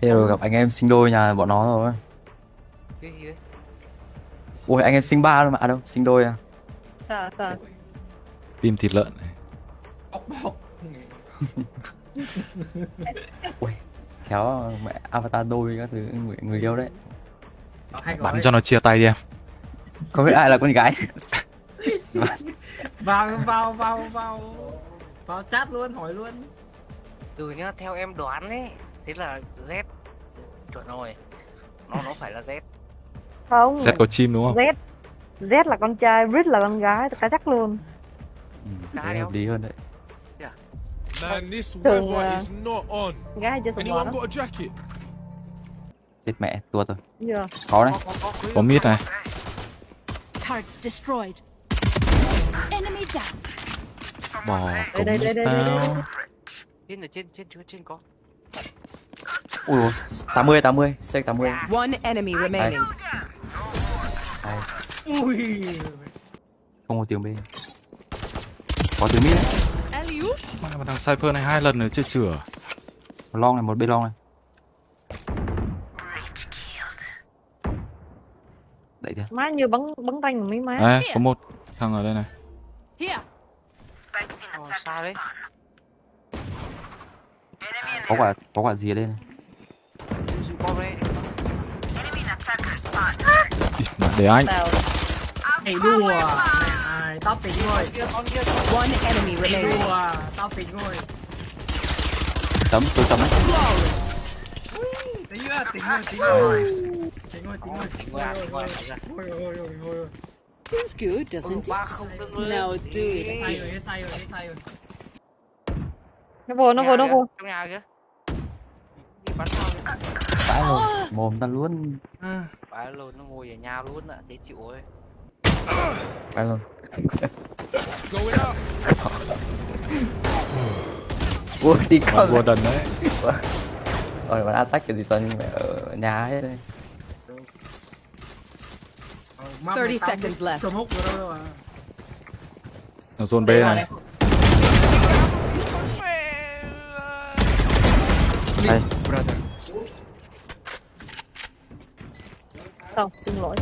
Thế rồi gặp anh em sinh đôi nhà bọn nó rồi. cái gì đấy Ui anh em sinh ba luôn mà. À đâu, sinh đôi à. Sao sao? Tim thịt lợn này. bọc bọc Ui. Khéo mẹ avatar đôi các thứ người, người yêu đấy. Bắn cho nó chia tay đi em. Không biết ai là con gái. vào vào vào vào vào chat luôn hỏi luôn từ nhá theo em đoán ấy thế là Z chuẩn rồi nó nó phải là Z Không. Z có chim đúng không? Z Z là con trai, Brit là con gái, cả chắc luôn. Ừ, hợp lý hơn đấy. Man, this Thường, weather is not on. Gái chưa bò Anyone đó. got a jacket? Chết mẹ, tuột rồi. Chưa. Có đấy. có có có Có mid này. Targets destroyed. Enemy down. Bỏ Đây đây đây đây đây. tao. đây. trên ở trên trên trên trên có Ui dồi, 80 80, C 80. One enemy remaining. Đây, ui không có tiếng B. Có tiếng mid đấy. Mà thằng Cypher này hai lần rồi chưa chữa. Một long này, một B long này. Đẩy chưa? Má như bắn bắn tay mà mấy má. Đấy, có một thằng ở đây này. Here. Ồ, sao đấy Có quả có quả gì ở đây này? để anh. Mày đùa à, tao tính rồi mày đùa tao tính rồi tấm tôi tấm ấy. Tính rồi tính rồi tính rồi tính rồi tính rồi ôi ôi ôi ôi Feels good, doesn't it? Now do it. Nó vô, nó vô, nó vô. Trong nhà kìa. Vãi rồi. Mồm ta luôn. phải luôn nó ngồi ở nhà luôn ạ thế chịu ơi Vãi luôn. Ui, đi con. vua đần đấy. Rồi bạn attack cái gì toàn ở nhà hết đây. Ờ, mà 30 mày tao seconds left. à Thằng zone B này. Đây, Xong, xin lỗi.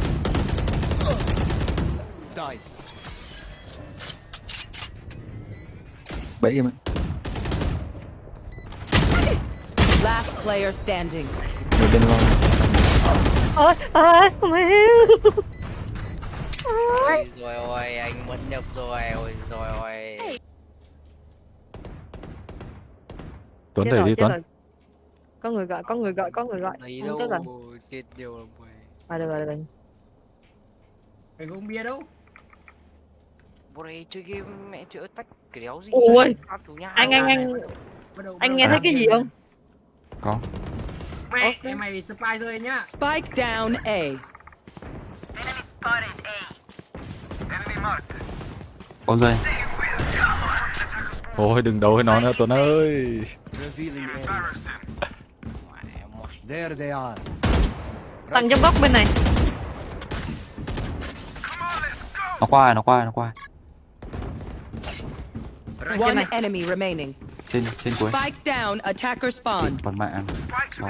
bẫy em. Last player standing. Người bên long. Ôi, ôi, mẹ. ôi rồi ôi anh mất nhập rồi ôi rồi ôi Tuấn đẩy đi Tuấn. Có người gọi, có người gọi, có người gọi. Không đâu chết rồi. chết Ada ada Bang. Mày uống bia đâu? Bố này chơi game mẹ chữa tách cái đéo gì. Ôi. Anh anh anh. Anh nghe thấy cái gì không? Có. Mẹ okay. mày spy rơi nhá. Spike down A. Enemy spotted A. Enemy marked. Ôi giời. Ôi đừng đấu với nó nữa Tuấn ơi. There they are. Tăng trong góc bên này. Nó qua nó qua nó qua. One enemy remaining. Trên trên cuối. Spike down. Attacker spawn. Còn mạng. Đó.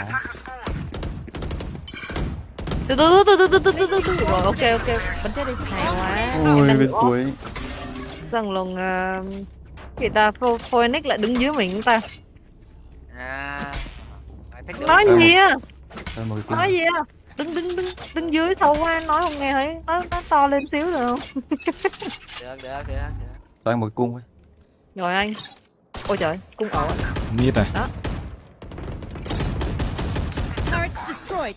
Từ từ từ từ từ từ từ từ từ. Rồi, ok ok. Bắn chết đi. Hay quá. Ui, Em bên cuối. Rằng lòng uh, người ta Pho- Phoenix lại đứng dưới mình chúng ta. à Nói gì cái Nói gì á? Đứng đứng đứng đứng dưới sâu quá nói không nghe thấy. Nó nó to lên xíu được không? được được được được Cho anh một cung ấy. Rồi anh. Ôi trời, cung ổ. Mid này. Turret destroyed.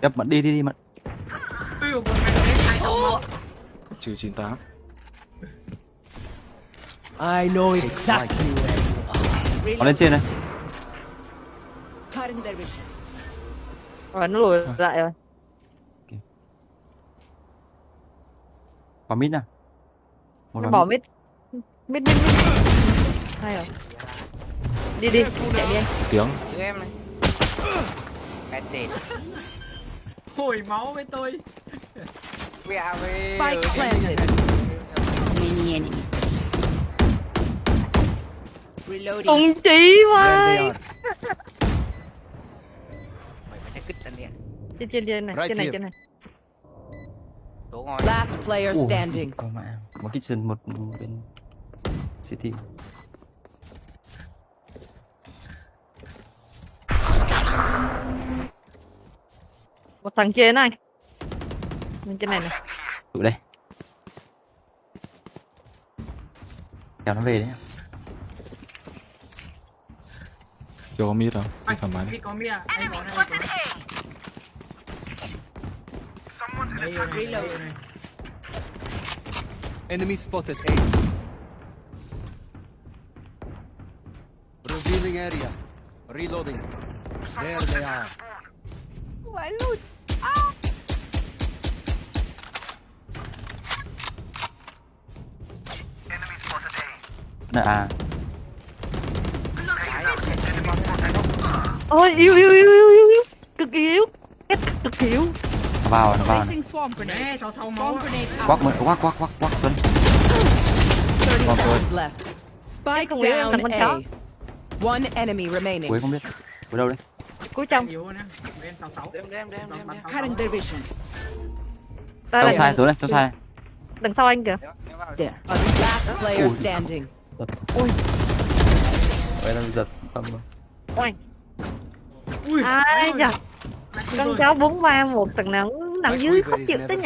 Đập mận đi đi đi không Trừ 98. I know exactly where you are. Nó lên trên này. Rồi nó lùi lại rồi. Vào mid nào. Một Nó bỏ mid. Mid mid mid. Hay rồi. Đi đi, chạy đi anh. Tiếng. Giữ em này cái đền hồi máu với tôi mẹ về Spike planted. Many enemies Mà they are. mày phải thấy kích anh nè Trên trên trên này, trên này trên này. Đổ ngon. Last player standing. Có mẹ Một kitchen một bên City. Một thằng trên này. Bên trên này này. Tụi đây. Kéo nó về đấy Chưa có mid đâu. Đi Anh, thoải mái đi. Mít có mít à? Anh có này, anh có này. Đây rồi này, đây rồi này. Enemy spotted A. Revealing area. Reloading. There they are. Nè à Ôi yêu yêu yêu yêu yêu yêu Cực kỳ yếu Ép cực kỳ yếu Nó vào nó vào này. Quắc mới quắc quắc quắc quắc Tuấn 30 One seconds left. Spike down A. One enemy remaining. Cuối không biết Cuối đâu đấy Cuối trong Yếu nè. Bên sáu sáu. đem đem đem đem đem Cutting the vision. Đây đây sai này sai Đằng sau anh kìa vào. There. Last player Ui. standing. Vậy là giật tâm Ôi Ui, Ai đi Con rồi. cháu bốn ba một thằng nào nằm dưới quiver khó is chịu tới.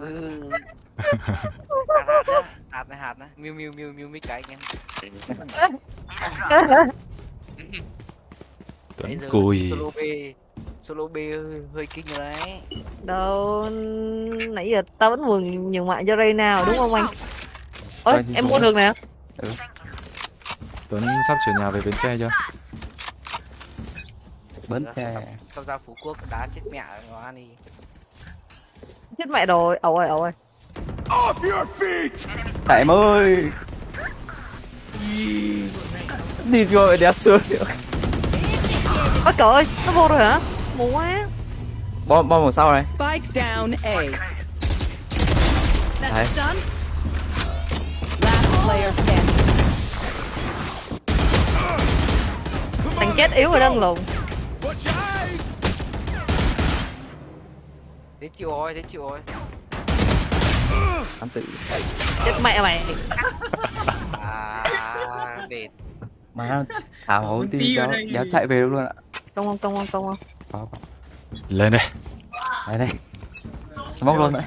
Ừ. hạt này hạt này miu miu miu miu mấy cái anh em Tuấn Bây giờ cùi. solo B solo B hơi, hơi kinh rồi đấy Đâu Nãy giờ tao vẫn mừng nhường mạng cho Ray nào đúng không anh Ôi em mua được nè Tuấn sắp chuyển nhà về Bến Tre chưa? Bến tre. xong- xong ra phú quốc đá chết mẹ nó ăn đi. Chết mẹ rồi. Ẩu ơi ẩu ơi. Tại em ơi. Đi rồi đéo xuống. Ôi trời ơi Nó vô rồi hả? Mù quá. Bom bom ở sau này. Spike down A. That's Đấy. Thằng chết yếu rồi đó ông lùn thế chịu rồi thế chịu rồi. Hắn tự. Chết mẹ mày. À để Má Thảo hấu ti đéo, đéo chạy về được luôn ạ. Công không công không công không Lên đây. Đấy đây Smoke luôn đấy.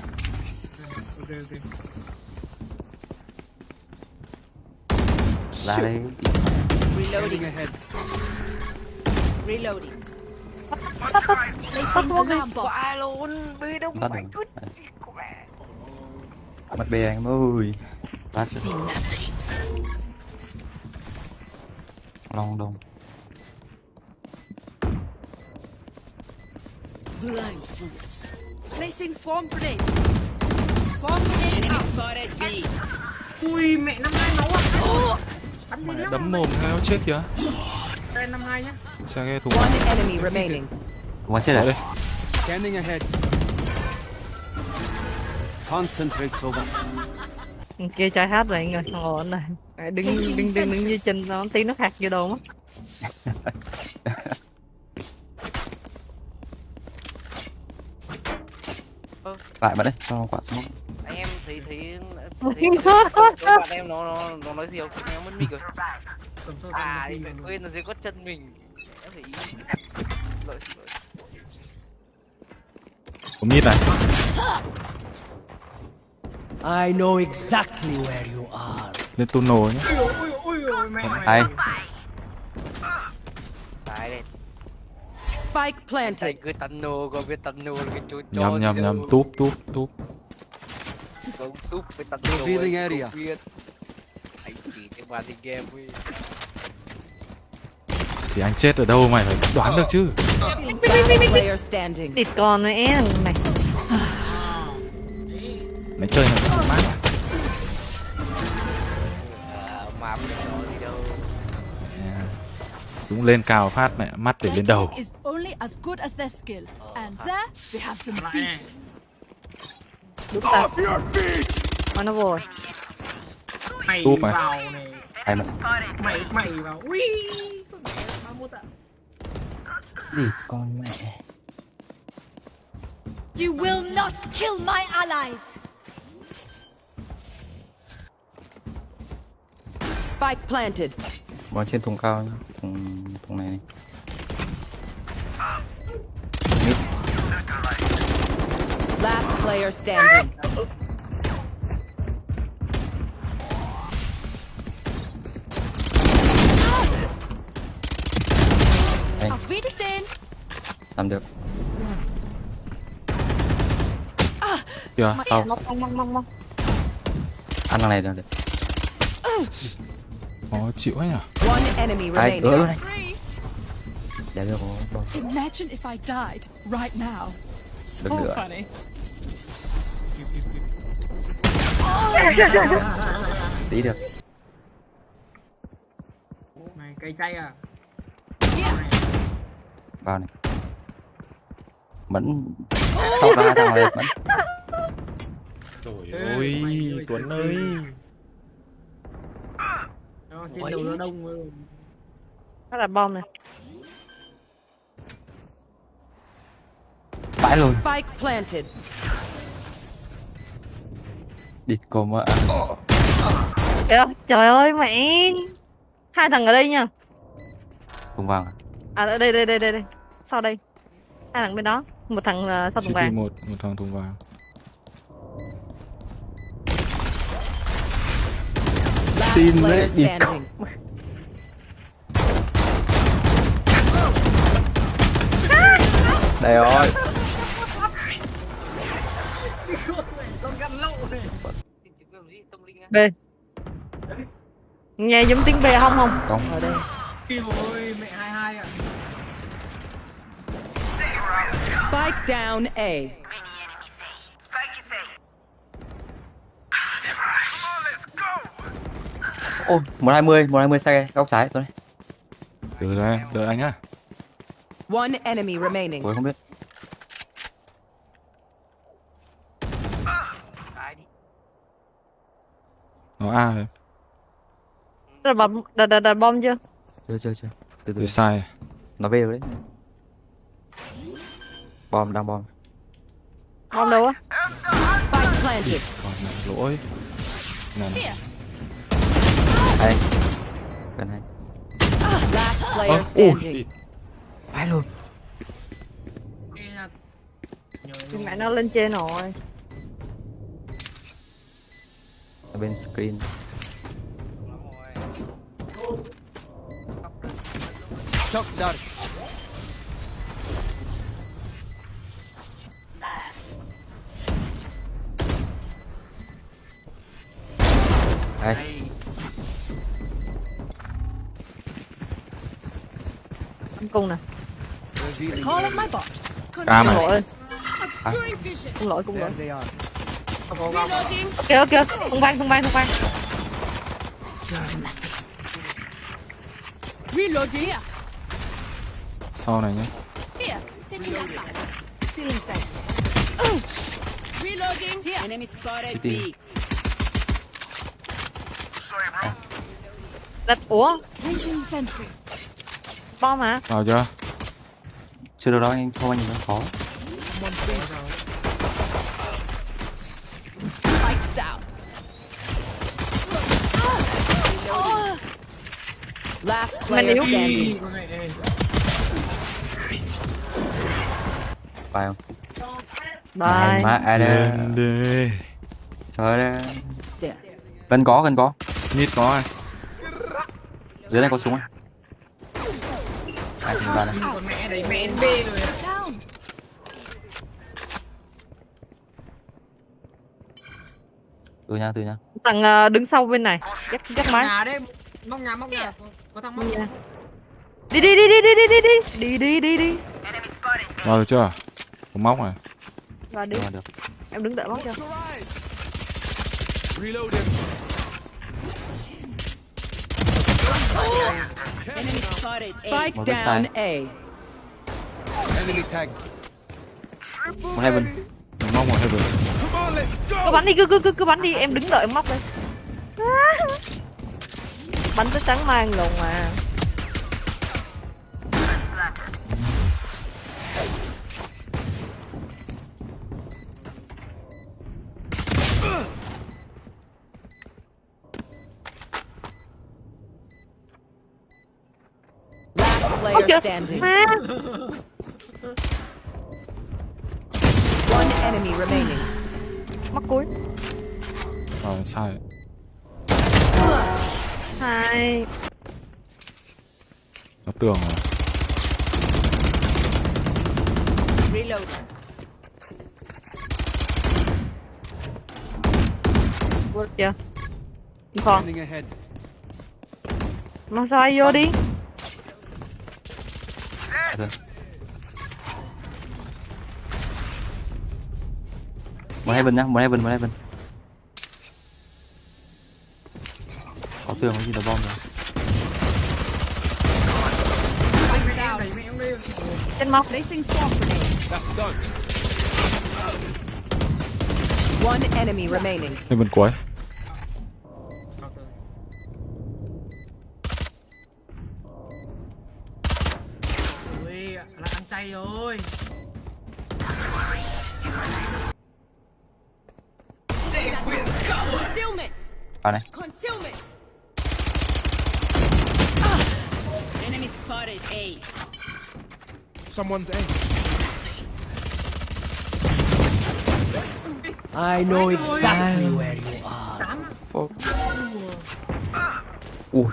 Ra đây. Reloading ahead. Alarm bomb. quả luôn bi đông mày đầu cứ của mẹ Mặt bè anh ơi Lát Long đông Placing swarm grenade. Swarm grenade out. Ui, mẹ năm hai máu à. Bắn đi. Đấm mồm heo chết kìa. Nhá. Ghe thùng One enemy remaining. Quá chết rồi. Scanning ahead. Concentrate. Thằng kia trai hát rồi anh ơi. Ổn này Đấy, đứng đứng đứng đứng dưới chân nó tí nó khạc vô đầu mất Lại bạn đấy cho quả smoke anh em thấy thấy thấy thấy- thấy bạn em nó nó nó nói gì không? Nó mất mic rồi à đi phải quên là dưới có chân mình em phải ý lỗi xin lỗi Có mid này. I know exactly where you are. Lên tunnel mẹ mày. Hay Đấy đây Spike planted. cứ tăn nô có tăn nô là cái chú chó Nhầm nhầm nhầm. Túp túp túp. Có túp với tăn nô Revealing area. anh chỉ cho bạn đi game ấy thì anh chết ở đâu mày phải đoán được chứ. Thịt con nữa em này. Mày chơi này mát à? Cũng lên cao phát mẹ mắt để lên đầu. Đúng ta. Oh, nó rồi mày à? vào này. Mày mày vào. Ui. Con mẹ ba mốt ạ Địt con mẹ You will not kill my allies. Spike planted. Bó trên thùng cao nhá Thùng, thùng này này Last player standing. Ah! Wiedersehen. Làm được. Sau. mong mong mong Ăn thằng này được được. Khó chịu ấy enemy Ai ứa luôn này. Để được có bom Imagine if I died right now. So funny. Tí được. Mày cây chay à Vào này. Mẫn. Sau ra thằng này Mẫn. Trời Ê, ơi, Tuấn ơi. Đó, trên đầu nó đông ờ, đó là bom này. Vãi luôn Spike planted. Địt cô mẹ Kìa, trời ơi mẹ hai thằng ở đây nha. Thùng vàng à? À đây đây đây đây đây. Sau đây. Hai thằng bên đó. Một thằng uh, sau thùng City vàng. một, một thằng thùng vàng. Xin đấy, đi. Đây rồi. B. Nghe giống tiếng B không không? Không. Ở đây. Ơi mẹ hai Spike down A. Ôi 120 120 xe góc trái tôi này Từ đây, đợi anh nhá. One enemy remaining. Tôi không biết Nó A rồi. đặt bom đặt đặt đặt bom chưa Chưa chưa chưa Từ từ Từ sai. Nó về rồi đấy Bom, đang bom. Bom đâu á? Còn lỗi. Nè nè Gần này ui Phải luôn. Mẹ nó lên trên rồi. Bên screen. Chọc dart đây. Anh cung nè. Cam này. Lỗi. À. cung lỗi cung lỗi ok ok. Không bay không bay không bay sau này nhé. Reloading. Enemy spotted B. Đặt ủa? Bom à? Vào chưa? Chưa được đâu anh thua anh nó khó. Last player standing. Bye không? Bye. Má ai đây? Trời ơi. Dạ. Cần có, cần có. Nít có ai? Dưới này có súng à Ai tìm ra này mẹ mẹ rồi. Từ nha từ nha. Thằng ờ, đứng sau bên này. Chắc chắc máy. Nhà đấy. Móc nhà móc nhà. Có, có thằng móc nhà. Đi đi đi đi đi đi đi đi. Đi đi đi đi. Vào được chưa? Có móc này. và đi. Được. Em đứng đợi bóc Reloading. Spike Một down. A. Enemy tag. Một heaven Mình móc một heaven. Cứ bắn đi cứ cứ cứ cứ bắn đi em đứng đợi em móc đây bánh tới trắng mang luôn mà Standing. má One enemy remaining. mắt cuối Rồi sai. Hai. Nó tường rồi Reload. vô chưa? Còn nó sai vô đi Rồi. một heaven nhá một heaven một heaven có tường có gì là bom rồi Mày em đẩy mẹ em đi trên móc Placing swarm grenade. That's done. One enemy remaining. lên bên cuối Concealment. vào này Concealment. Enemy spotted A. Someone's A. I know exactly where you are. ui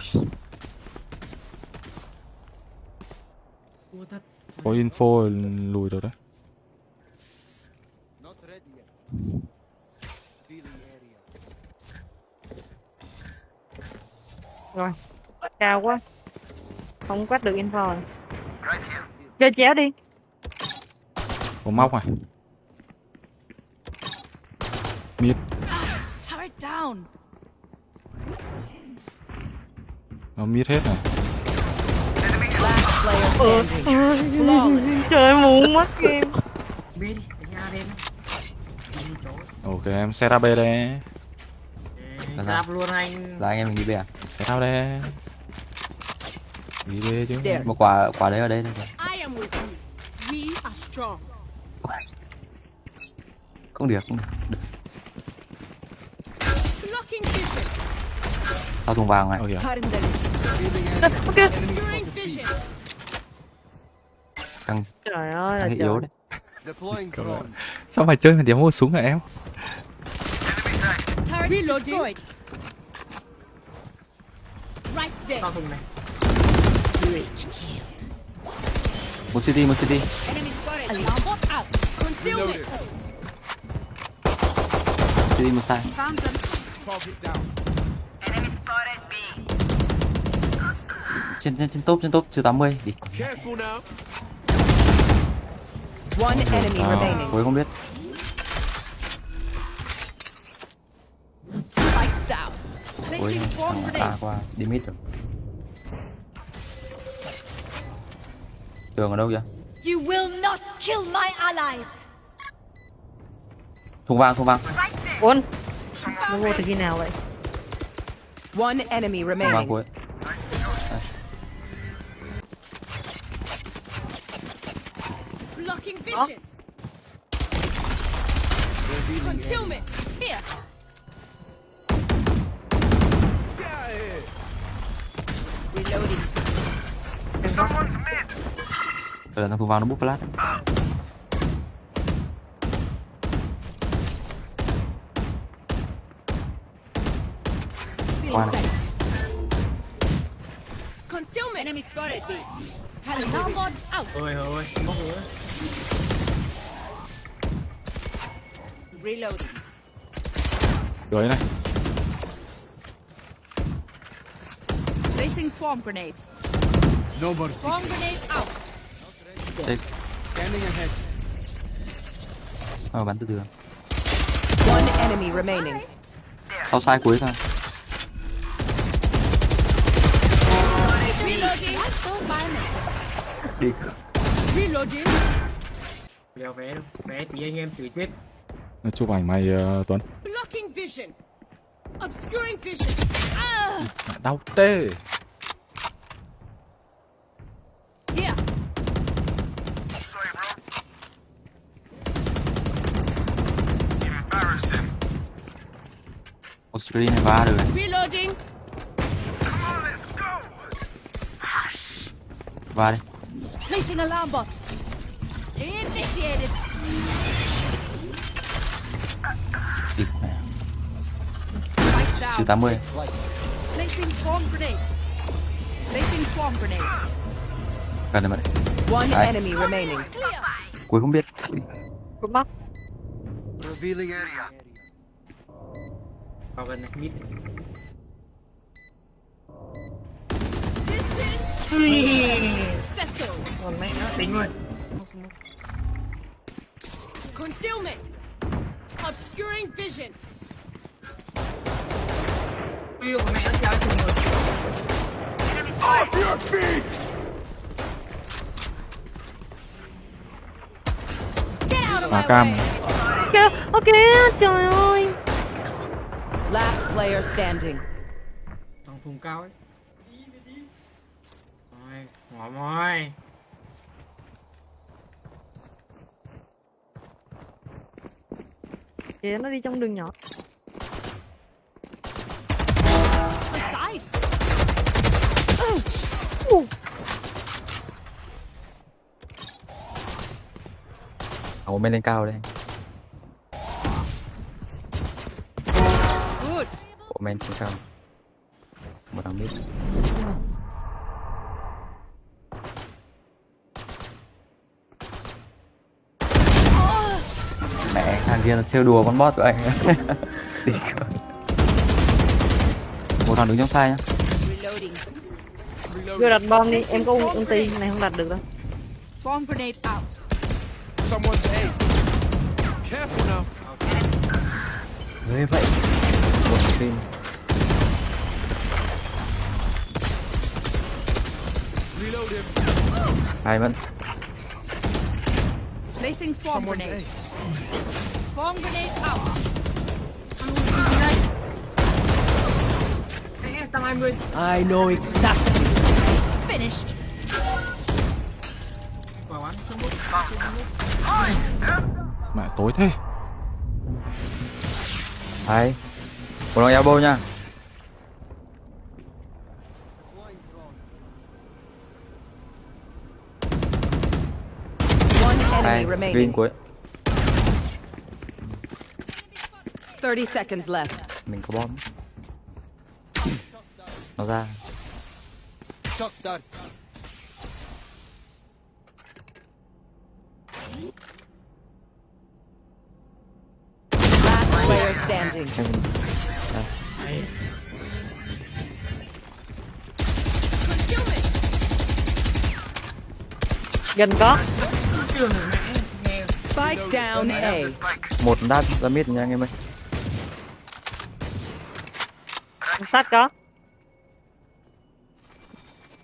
Ua thật có info lùi rồi đấy rồi cao quá. Không quét được info rồi. Chơi chéo đi. Có móc này mid nó mid hết này. Ừ. standing. trời muốn mất game A lên đi chỗ ok em set up B đây Là sao? đạp luôn anh là anh em mình đi về à set up đây đi B chứ There. một quả quả đấy ở đây đây rồi. I am with you. We are strong. không được không được, được. Blocking vision. tao thùng vàng này Ôi kìa ok Obscuring vision. căng trời ơi là căng trời yếu đấy. Sao mày chơi mà điểm mua súng hả em? Turret destroyed. Right there. tao thùng này. Một city một city city một sai. Trên trên trên top trên top chưa 80 đi. One enemy remaining. cuối không biết. Cuối swarm thằng. A qua. Đi mid rồi tường ở đâu vậy You will not kill my allies. thùng vàng thùng vàng. Bốn nó vô từ khi nào vậy? One enemy thùng vàng remaining. cuối Blocking vision. Concealment. Here. Reloading. Thằng thùng vàng nó bút flash qua này Concealment. Enemy spotted bot out. ôi ôi bốc nữa Reloading. dưới này Placing swarm grenade. No mercy. Swarm grenade out. check Scanning ahead. ờ, bắn từ từ One enemy remaining. sau sai cuối thôi Reloading. đi Reloading. đeo vé đâu vé tí anh em chửi chết chụp ảnh mày ờ, Tuấn Blocking vision. Obscuring vision. Ah! Đau tê screen này va được. Reloading. va đi Placing alarm bot. Initiated. Địt mẹ. Spike Trừ down. 80 Placing swarm grenade. Placing swarm grenade. gần này mà đấy. One Đấy. enemy remaining. Clear. cuối không biết cút bóc Revealing area. vào gần này mid Settle. còn mẹ nó tính rồi Concealment. Obscuring vision. Yêu của mẹ nó kéo chừng rồi Get out of Hòa my cam. kìa ok trời ơi. Last player standing. trong thùng cao ấy. Rồi ngỏ mồi kìa nó đi trong đường nhỏ Bên lên cao đây. Good. Ủa men trên cao. Một thằng biết mẹ thằng kia nó trêu đùa con bot của anh. Một thằng đứng trong sai nhá. Vô đặt bom đi em có ul- ulti này không đặt được đâu. Swarm grenade out. Someone's A. Careful now. Ghê vậy một team Reload him. hai vẫn Placing swarm grenade. Swarm grenade out. Ê, 120 I know exactly. Finished. quả bắn sân bút Mẹ tối thế hai một thằng elbow nha hai remaining. cuối 30 seconds left. mình có bom nó ra Shock dart. Last player standing. gần có Spike down A. một đáp ra mid nha anh em ơi sát có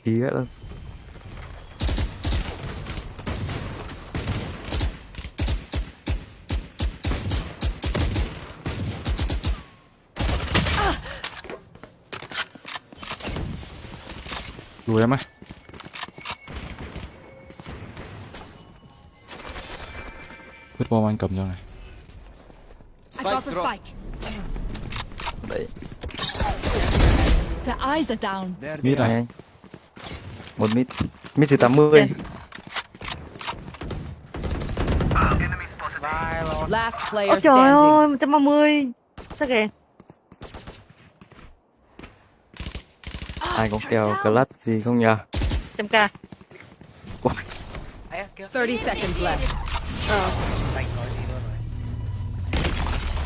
tí nữa luôn Đùi em ơi. Quyết bom anh cầm cho này. Đấy. Mid này. Một mid. Mid từ 80 Trên. Vai lo. Last ôi player trời standing. ơi 130 sao kìa ai có kèo clutch gì không nhờ? Trăm k Ấy kìa. 30 seconds left. ờ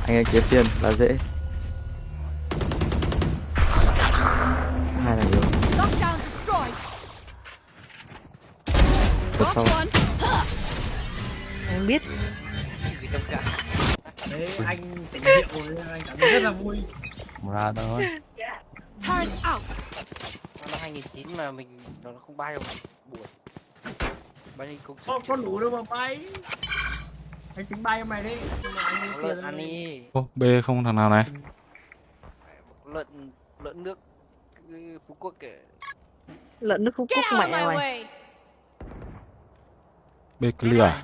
anh ấy kiếm tiền là dễ. Hai thằng yếu. Lockdown destroyed. vượt Got sau em biết. Đấy anh tỉnh rượu rồi anh cảm thấy rất là vui. Ra thôi. Turret out. Năm 2009 mà mình nó không bay đâu buồn. Bay đi cũng không có đủ đâu mà bay. Anh tính bay hôm này đấy nhưng mà anh Có tiền lợn ăn đi. Ô B không thằng nào này? Lợn lợn nước phú quốc kìa. Lợn nước phú quốc mẹ mày way. B clear.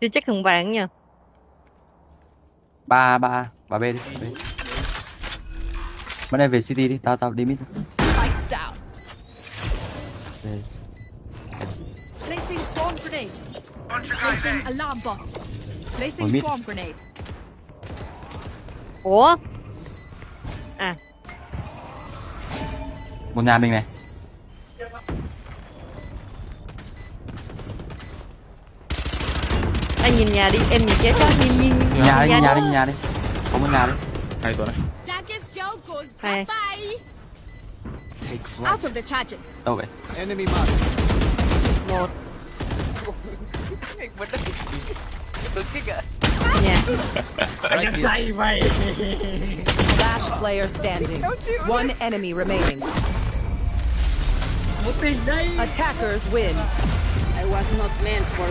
Chưa chắc thằng vàng nha ba ba ba b đi B. bên đây về city đi tao tao đi mid. B. Placing swarm grenade. Placing alarm bot. Placing Ôi, mid. swarm grenade. ủa à một nhà mình này anh nhìn nhà đi em nhìn chết đó nhìn nhìn nhìn nhà đi nhà nhà đi nhà đi có một nhà đi hay tuần này Daggers go goes Hai. bye. Take flight. Out of the charges. đâu vậy Enemy mark. một vẫn đứng đứng kích ạ nhà Anh say vậy. Last player standing. One enemy remaining. Một tình đây. Attackers win. I was not meant for